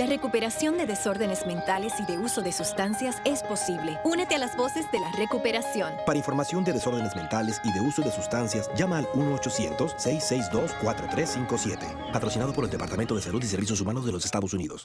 La recuperación de desórdenes mentales y de uso de sustancias es posible. Únete a las voces de la recuperación. Para información de desórdenes mentales y de uso de sustancias, llama al 1-800-662-4357. Patrocinado por el Departamento de Salud y Servicios Humanos de los Estados Unidos.